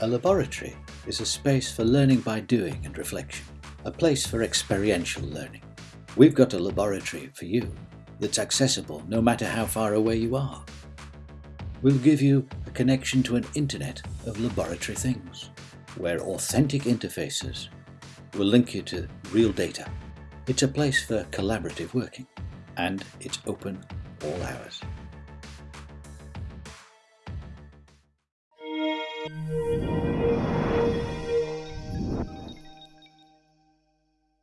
A laboratory is a space for learning by doing and reflection, a place for experiential learning. We've got a laboratory for you that's accessible no matter how far away you are. We'll give you a connection to an internet of laboratory things, where authentic interfaces will link you to real data. It's a place for collaborative working, and it's open all hours.